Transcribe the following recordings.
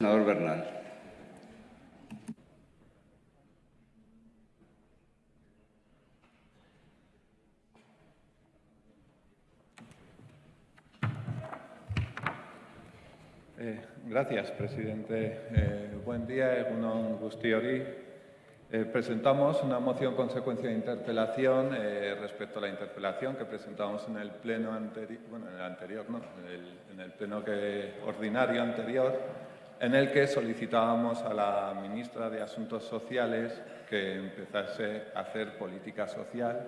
Senador Bernal. Eh, gracias, presidente. Eh, buen día, Egunon Gustiori. Eh, presentamos una moción consecuencia de interpelación eh, respecto a la interpelación que presentamos en el pleno anterior, bueno, en el anterior, no, en el, en el pleno que, ordinario anterior, en el que solicitábamos a la ministra de Asuntos Sociales que empezase a hacer política social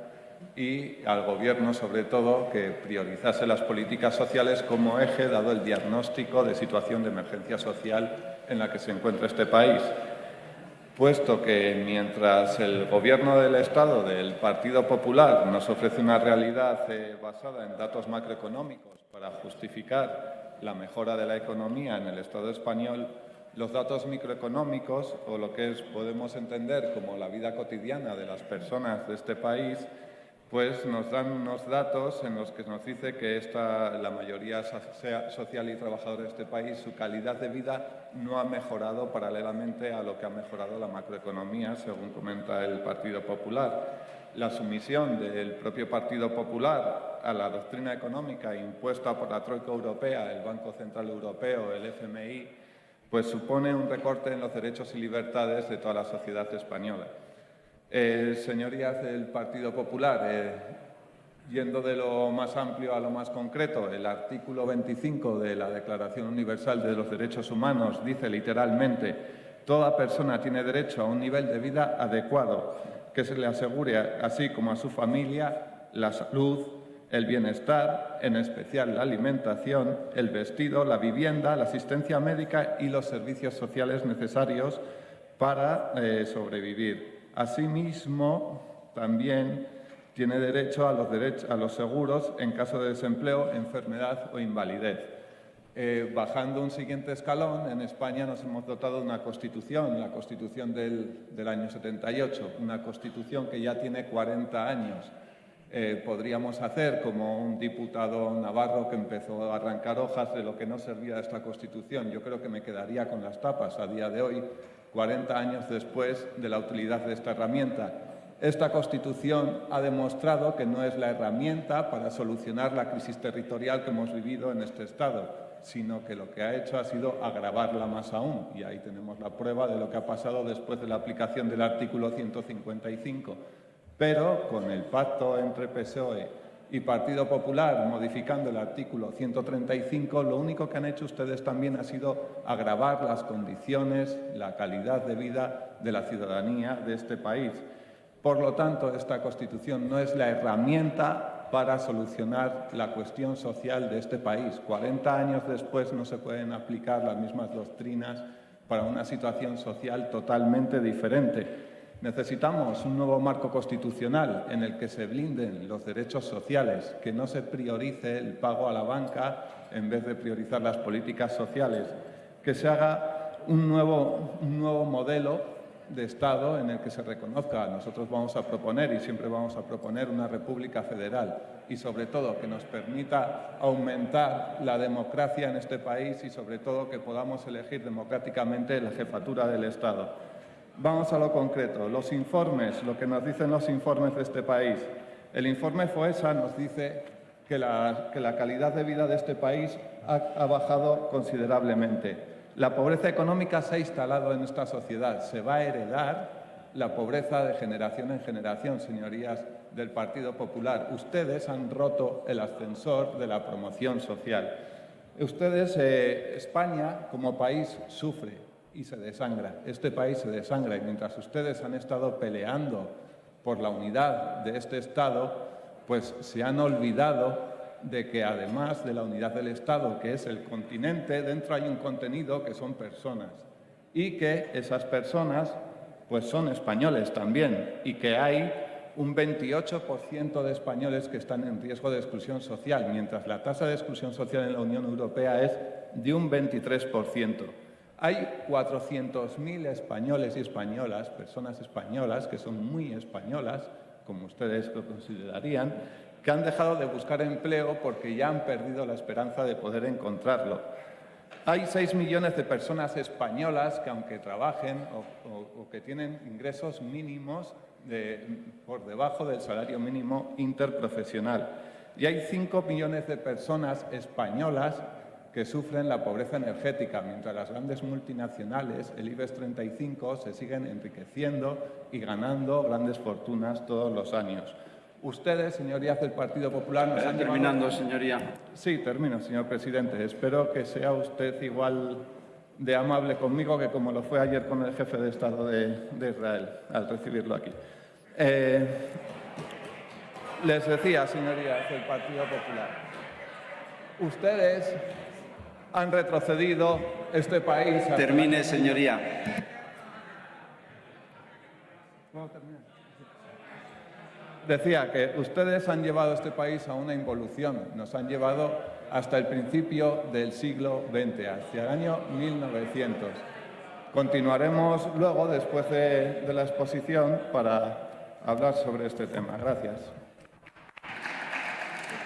y al Gobierno, sobre todo, que priorizase las políticas sociales como eje, dado el diagnóstico de situación de emergencia social en la que se encuentra este país. Puesto que mientras el Gobierno del Estado, del Partido Popular, nos ofrece una realidad eh, basada en datos macroeconómicos para justificar la mejora de la economía en el Estado español, los datos microeconómicos, o lo que es, podemos entender como la vida cotidiana de las personas de este país, pues nos dan unos datos en los que nos dice que esta, la mayoría social y trabajadora de este país, su calidad de vida no ha mejorado paralelamente a lo que ha mejorado la macroeconomía, según comenta el Partido Popular. La sumisión del propio Partido Popular a la doctrina económica impuesta por la Troika Europea, el Banco Central Europeo, el FMI, pues supone un recorte en los derechos y libertades de toda la sociedad española. Señorías del Partido Popular, eh, yendo de lo más amplio a lo más concreto, el artículo 25 de la Declaración Universal de los Derechos Humanos dice literalmente toda persona tiene derecho a un nivel de vida adecuado que se le asegure, así como a su familia, la salud, el bienestar, en especial la alimentación, el vestido, la vivienda, la asistencia médica y los servicios sociales necesarios para eh, sobrevivir. Asimismo, también tiene derecho a los, derechos, a los seguros en caso de desempleo, enfermedad o invalidez. Eh, bajando un siguiente escalón, en España nos hemos dotado de una Constitución, la Constitución del, del año 78, una Constitución que ya tiene 40 años. Eh, podríamos hacer como un diputado navarro que empezó a arrancar hojas de lo que no servía esta Constitución. Yo creo que me quedaría con las tapas a día de hoy, 40 años después de la utilidad de esta herramienta. Esta Constitución ha demostrado que no es la herramienta para solucionar la crisis territorial que hemos vivido en este Estado, sino que lo que ha hecho ha sido agravarla más aún. Y ahí tenemos la prueba de lo que ha pasado después de la aplicación del artículo 155. Pero con el pacto entre PSOE y Partido Popular, modificando el artículo 135, lo único que han hecho ustedes también ha sido agravar las condiciones, la calidad de vida de la ciudadanía de este país. Por lo tanto, esta Constitución no es la herramienta para solucionar la cuestión social de este país. 40 años después no se pueden aplicar las mismas doctrinas para una situación social totalmente diferente. Necesitamos un nuevo marco constitucional en el que se blinden los derechos sociales, que no se priorice el pago a la banca en vez de priorizar las políticas sociales, que se haga un nuevo, un nuevo modelo de Estado en el que se reconozca. Nosotros vamos a proponer y siempre vamos a proponer una república federal y sobre todo que nos permita aumentar la democracia en este país y sobre todo que podamos elegir democráticamente la jefatura del Estado. Vamos a lo concreto. Los informes, lo que nos dicen los informes de este país. El informe FOESA nos dice que la, que la calidad de vida de este país ha, ha bajado considerablemente. La pobreza económica se ha instalado en esta sociedad. Se va a heredar la pobreza de generación en generación, señorías del Partido Popular. Ustedes han roto el ascensor de la promoción social. Ustedes, eh, España, como país, sufre y se desangra. Este país se desangra y mientras ustedes han estado peleando por la unidad de este Estado, pues se han olvidado de que además de la unidad del Estado, que es el continente, dentro hay un contenido que son personas y que esas personas pues son españoles también y que hay un 28% de españoles que están en riesgo de exclusión social, mientras la tasa de exclusión social en la Unión Europea es de un 23%. Hay 400.000 españoles y españolas, personas españolas, que son muy españolas, como ustedes lo considerarían, que han dejado de buscar empleo porque ya han perdido la esperanza de poder encontrarlo. Hay 6 millones de personas españolas que, aunque trabajen o, que tienen ingresos mínimos por debajo del salario mínimo interprofesional. Y hay 5 millones de personas españolas que sufren la pobreza energética, mientras las grandes multinacionales, el IBEX 35, se siguen enriqueciendo y ganando grandes fortunas todos los años. Ustedes, señorías del Partido Popular, nos han terminando, señoría. Sí, termino, señor presidente. Espero que sea usted igual de amable conmigo que como lo fue ayer con el jefe de Estado de, de Israel al recibirlo aquí. Eh, les decía, señorías del Partido Popular, ustedes han retrocedido este país. Termine, señoría. ¿Puedo terminar? Decía que ustedes han llevado este país a una involución, nos han llevado hasta el principio del siglo XX, hacia el año 1900. Continuaremos luego, después de, de la exposición, para hablar sobre este tema. Gracias.